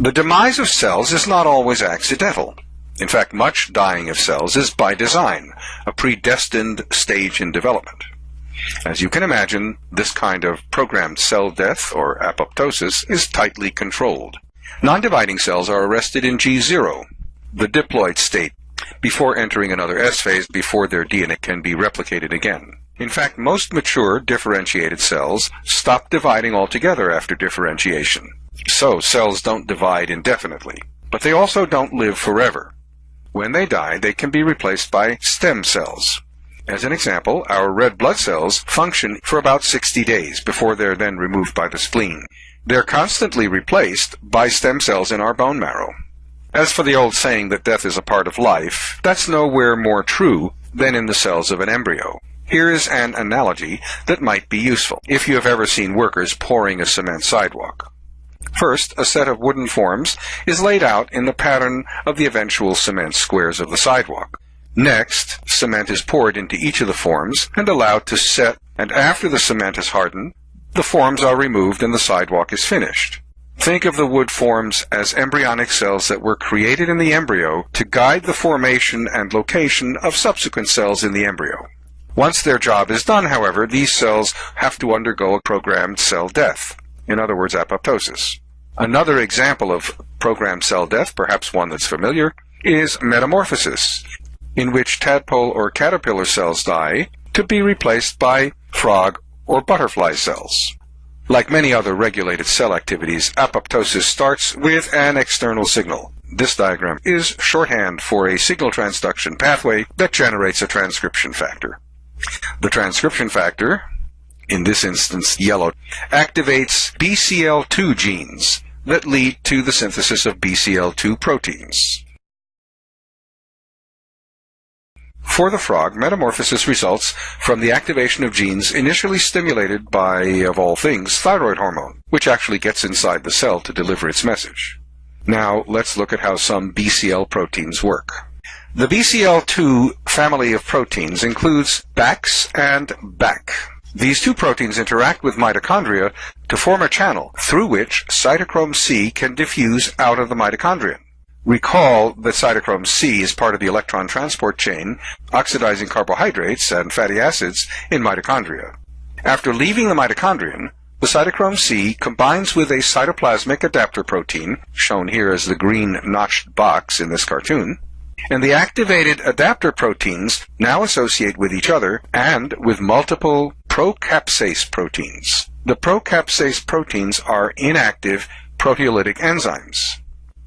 The demise of cells is not always accidental. In fact, much dying of cells is by design, a predestined stage in development. As you can imagine, this kind of programmed cell death, or apoptosis, is tightly controlled. Non-dividing cells are arrested in G0, the diploid state, before entering another S phase before their DNA can be replicated again. In fact, most mature differentiated cells stop dividing altogether after differentiation. So cells don't divide indefinitely. But they also don't live forever. When they die, they can be replaced by stem cells. As an example, our red blood cells function for about 60 days before they're then removed by the spleen. They're constantly replaced by stem cells in our bone marrow. As for the old saying that death is a part of life, that's nowhere more true than in the cells of an embryo. Here is an analogy that might be useful if you have ever seen workers pouring a cement sidewalk. First, a set of wooden forms is laid out in the pattern of the eventual cement squares of the sidewalk. Next, cement is poured into each of the forms and allowed to set, and after the cement has hardened, the forms are removed and the sidewalk is finished. Think of the wood forms as embryonic cells that were created in the embryo to guide the formation and location of subsequent cells in the embryo. Once their job is done, however, these cells have to undergo a programmed cell death, in other words, apoptosis. Another example of programmed cell death, perhaps one that's familiar, is metamorphosis, in which tadpole or caterpillar cells die to be replaced by frog or butterfly cells. Like many other regulated cell activities, apoptosis starts with an external signal. This diagram is shorthand for a signal transduction pathway that generates a transcription factor. The transcription factor, in this instance yellow, activates BCL2 genes that lead to the synthesis of BCL2 proteins. For the frog, metamorphosis results from the activation of genes initially stimulated by, of all things, thyroid hormone, which actually gets inside the cell to deliver its message. Now, let's look at how some BCL proteins work. The BCL2 family of proteins includes BAX and BAK. These two proteins interact with mitochondria to form a channel through which cytochrome C can diffuse out of the mitochondrion. Recall that cytochrome C is part of the electron transport chain, oxidizing carbohydrates and fatty acids in mitochondria. After leaving the mitochondrion, the cytochrome C combines with a cytoplasmic adapter protein, shown here as the green notched box in this cartoon, and the activated adapter proteins now associate with each other and with multiple procaspase proteins. The procaspase proteins are inactive proteolytic enzymes.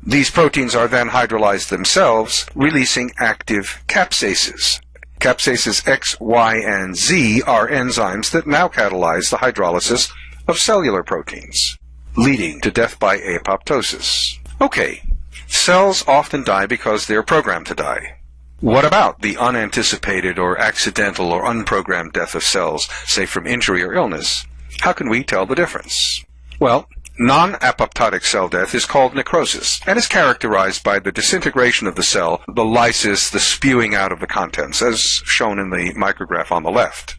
These proteins are then hydrolyzed themselves, releasing active caspases. Caspases X, Y, and Z are enzymes that now catalyze the hydrolysis of cellular proteins, leading to death by apoptosis. Okay, cells often die because they're programmed to die. What about the unanticipated or accidental or unprogrammed death of cells, say from injury or illness? How can we tell the difference? Well, Non-apoptotic cell death is called necrosis and is characterized by the disintegration of the cell, the lysis, the spewing out of the contents, as shown in the micrograph on the left.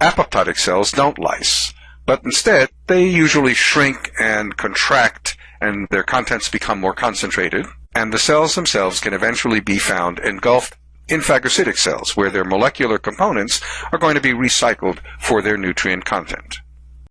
Apoptotic cells don't lyse, but instead they usually shrink and contract and their contents become more concentrated, and the cells themselves can eventually be found engulfed in phagocytic cells, where their molecular components are going to be recycled for their nutrient content.